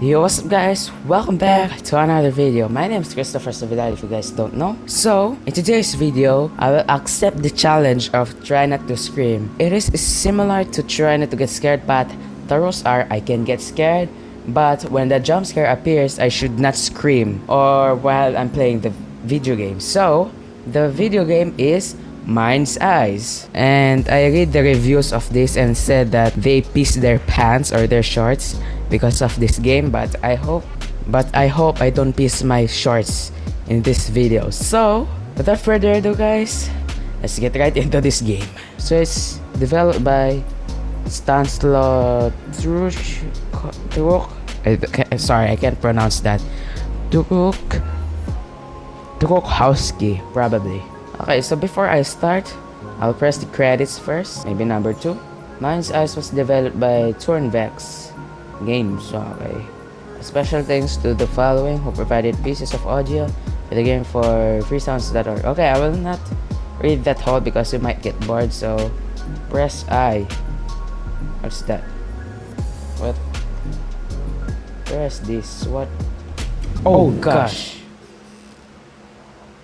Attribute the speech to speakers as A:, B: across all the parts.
A: Yo, what's up guys? Welcome back to another video. My name is Christopher Savidal if you guys don't know. So, in today's video, I will accept the challenge of try not to scream. It is similar to try not to get scared but the rules are I can get scared but when the jump scare appears, I should not scream or while I'm playing the video game. So, the video game is Mind's Eyes. And I read the reviews of this and said that they piss their pants or their shorts because of this game but I hope but I hope I don't piss my shorts in this video. So, without further ado guys, let's get right into this game. So it's developed by Stanislaw Truk sorry, I can't pronounce that. Truk Trukhowski, probably. Okay, so before I start, I'll press the credits first, maybe number 2. Mind's Eyes was developed by Turnvex Games, okay. Special thanks to the following who provided pieces of audio for the game for freesounds.org. Okay, I will not read that whole because you might get bored, so press I. What's that? What? Press this. What? Oh, oh gosh.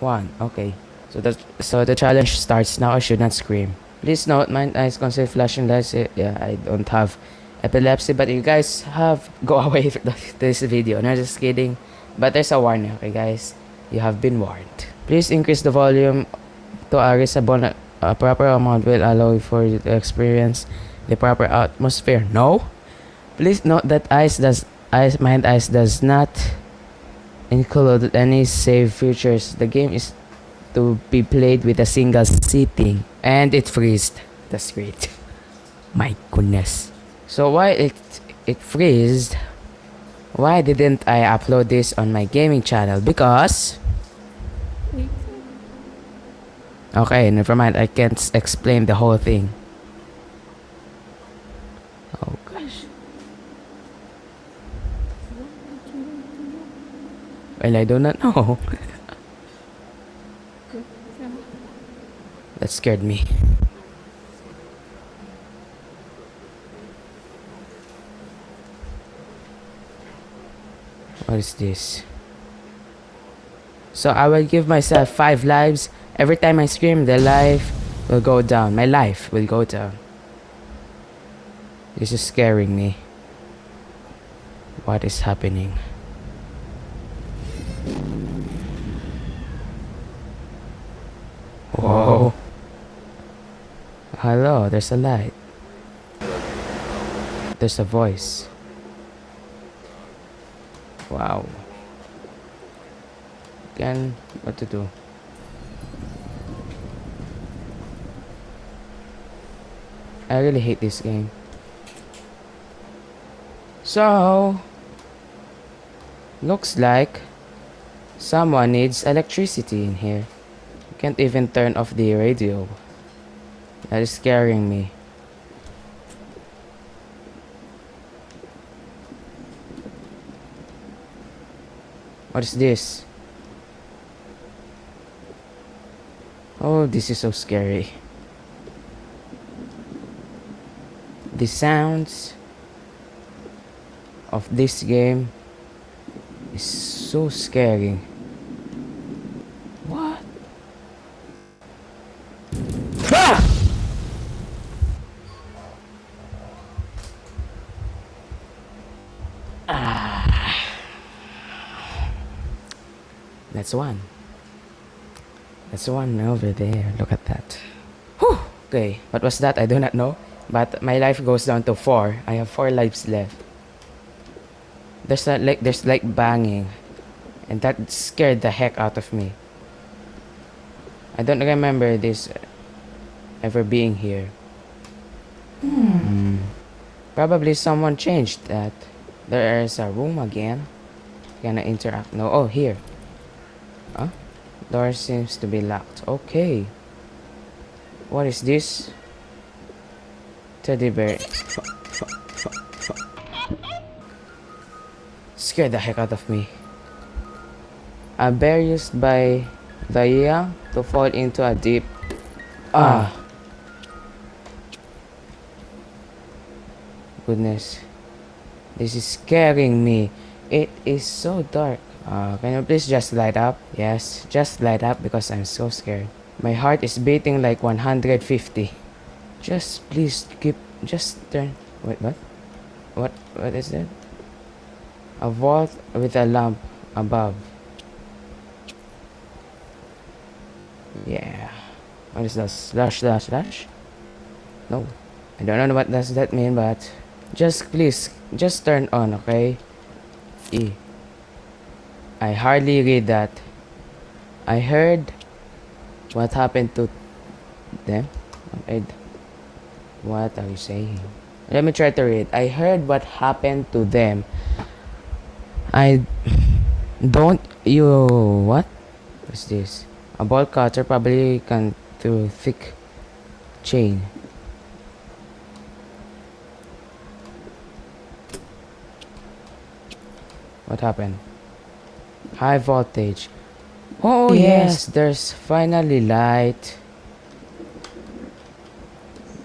A: One. Okay. So the so the challenge starts now. I should not scream. Please note, my eyes consider flashing lights. Yeah, I don't have epilepsy, but you guys have go away from this video. No, just kidding. But there's a warning, okay, guys. You have been warned. Please increase the volume to a reasonable, a proper amount will allow you for you to experience the proper atmosphere. No. Please note that ice does ice mind ice does not include any save features. The game is to be played with a single sitting and it freezed that's great my goodness so why it it freezed why didn't I upload this on my gaming channel? Because okay never mind I can't explain the whole thing. Oh gosh. Well I do not know. That scared me. What is this? So I will give myself 5 lives. Every time I scream, the life will go down. My life will go down. This is scaring me. What is happening? Whoa. Hello, there's a light. There's a voice. Wow. Again, what to do? I really hate this game. So, looks like someone needs electricity in here. Can't even turn off the radio. That is scaring me. What is this? Oh, this is so scary. The sounds of this game is so scary. That's one. That's one over there. Look at that. Whew! Okay, what was that? I do not know. But my life goes down to four. I have four lives left. There's a, like there's like banging, and that scared the heck out of me. I don't remember this ever being here. Hmm. Probably someone changed that. There is a room again. Gonna interact. No. Oh, here. Huh? Door seems to be locked. Okay. What is this? Teddy bear. Scared the heck out of me. A bear used by the young to fall into a deep... Ah. Goodness. This is scaring me. It is so dark. Uh, can you please just light up? Yes, just light up because I'm so scared. My heart is beating like 150. Just please keep, just turn. Wait, what? What? What is that? A vault with a lamp above. Yeah. What is that? Slash, slash, slash? No. I don't know what does that mean, but just please, just turn on, okay? E. I hardly read that. I heard what happened to them. What are you saying? Let me try to read. I heard what happened to them. I don't you what? What's this? A bolt cutter probably can through thick chain. What happened? High voltage. Oh yes, there's finally light.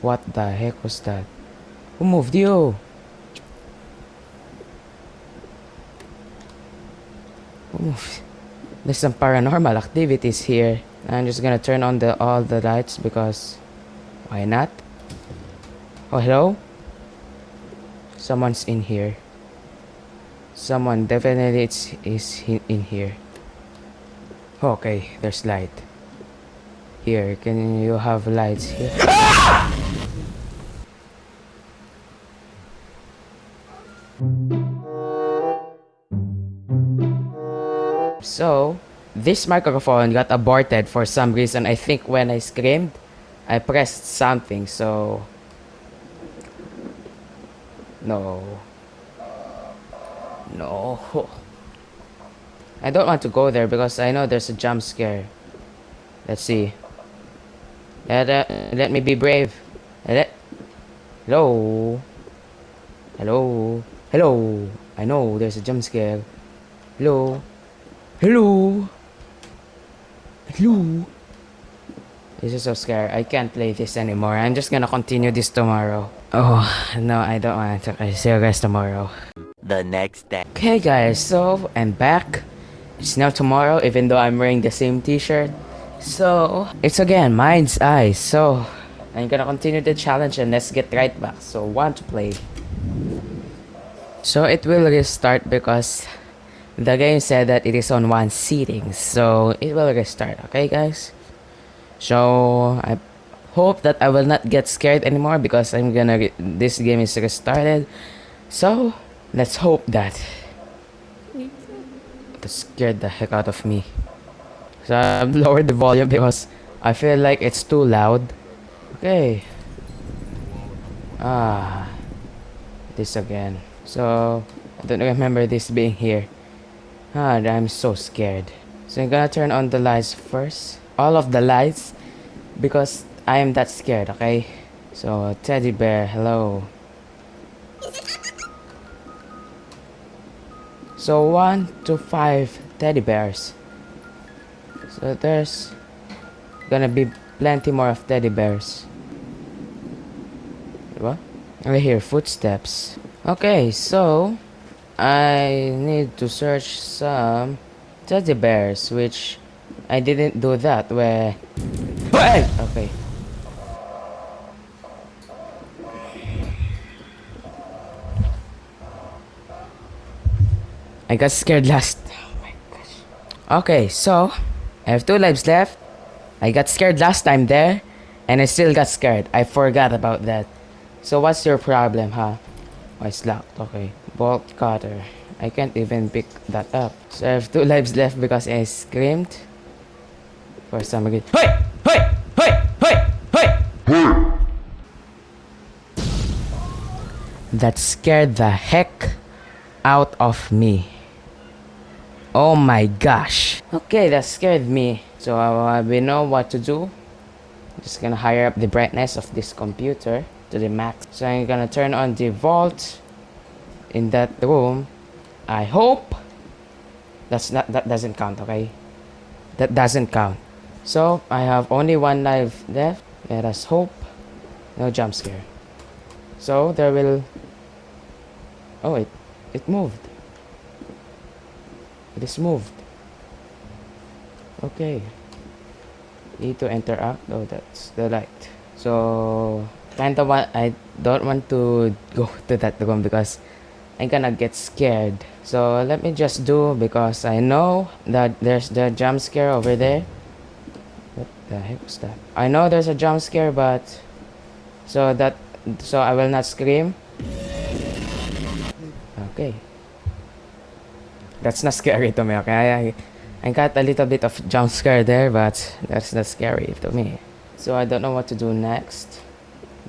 A: What the heck was that? Who moved you? Who moved? There's some paranormal activities here. I'm just gonna turn on the all the lights because why not? Oh hello? Someone's in here. Someone definitely it's, is in here. Okay, there's light. Here, can you have lights here? So, this microphone got aborted for some reason. I think when I screamed, I pressed something, so... No. No. I don't want to go there because I know there's a jump scare. Let's see. Let, uh, let me be brave. Let, hello? Hello? Hello? I know there's a jump scare. Hello? Hello? Hello? This is so scary. I can't play this anymore. I'm just gonna continue this tomorrow. Oh, no, I don't want to. Okay, see you guys tomorrow
B: the next day.
A: Okay guys, so I'm back. It's now tomorrow even though I'm wearing the same t-shirt. So, it's again Mind's Eye. So, I'm gonna continue the challenge and let's get right back. So, want to play. So, it will restart because the game said that it is on one seating. So, it will restart. Okay guys? So, I hope that I will not get scared anymore because I'm gonna... This game is restarted. So, Let's hope that that scared the heck out of me. So I've lowered the volume because I feel like it's too loud. Okay. Ah. This again. So I don't remember this being here. Ah, I'm so scared. So I'm gonna turn on the lights first. All of the lights because I am that scared, okay? So teddy bear, hello. So one to five teddy bears. So there's gonna be plenty more of teddy bears. What? I hear footsteps. Okay, so I need to search some teddy bears, which I didn't do that where. Okay. I got scared last. Oh. Okay, so I have two lives left. I got scared last time there, and I still got scared. I forgot about that. So what's your problem, huh? Oh, it's locked. Okay. Bolt cutter. I can't even pick that up. So I have two lives left because I screamed for some reason. Hey! Hey! Hey! Hey! Hey! That scared the heck out of me. Oh my gosh. Okay, that scared me. So uh, we know what to do. Just gonna higher up the brightness of this computer to the max. So I'm gonna turn on the vault in that room. I hope that's not that doesn't count, okay? That doesn't count. So I have only one life left. Let us hope. No jump scare. So there will Oh it it moved. It is moved. Okay. Need to enter interact. Oh, that's the light. So, kind of want, I don't want to go to that room because I'm gonna get scared. So, let me just do because I know that there's the jump scare over there. What the heck was that? I know there's a jump scare, but so that so I will not scream. Okay. That's not scary to me, okay? I, I got a little bit of jump scare there, but that's not scary to me. So I don't know what to do next.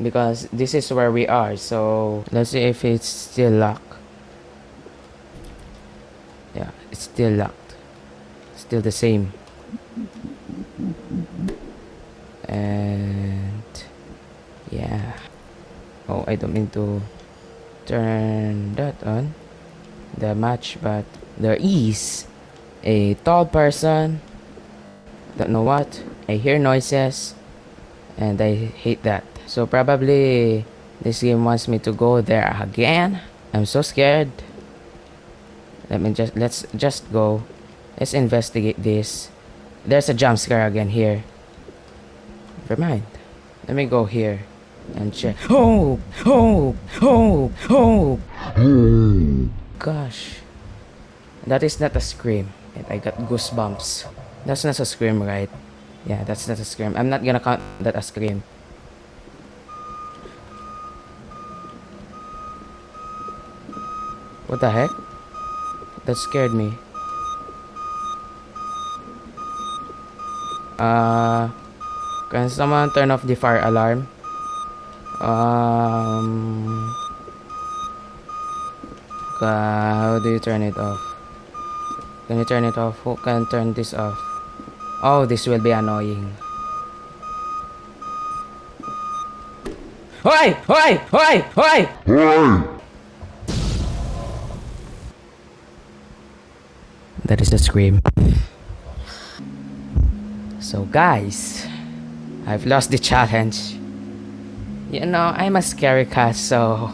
A: Because this is where we are, so let's see if it's still locked. Yeah, it's still locked. Still the same. And yeah. Oh, I don't mean to turn that on the match, but there is a tall person. Don't know what. I hear noises, and I hate that. So probably this game wants me to go there again. I'm so scared. Let me just let's just go. Let's investigate this. There's a jump scare again here. Never mind. Let me go here and check. Oh, oh, oh, oh. Gosh. That is not a scream. I got goosebumps. That's not a scream, right? Yeah, that's not a scream. I'm not gonna count that a scream. What the heck? That scared me. Uh, can someone turn off the fire alarm? Um, how do you turn it off? Can you turn it off? Who can turn this off? Oh, this will be annoying. Hoy! Hoy! Hoy! Hoy! That is the scream. So guys, I've lost the challenge. You know, I'm a scary cat, so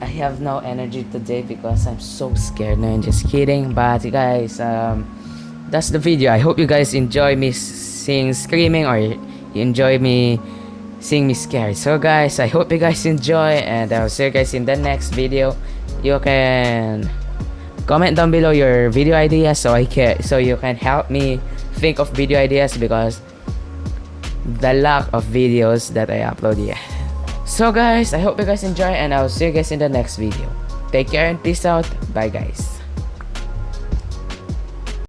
A: I have no energy today because I'm so scared. No, I'm just kidding. But you guys, um, that's the video. I hope you guys enjoy me seeing screaming or you enjoy me seeing me scared. So guys, I hope you guys enjoy and I'll see you guys in the next video. You can comment down below your video ideas so I can so you can help me think of video ideas because the lack of videos that I upload here. So guys, I hope you guys enjoy and I'll see you guys in the next video. Take care and peace out. Bye guys.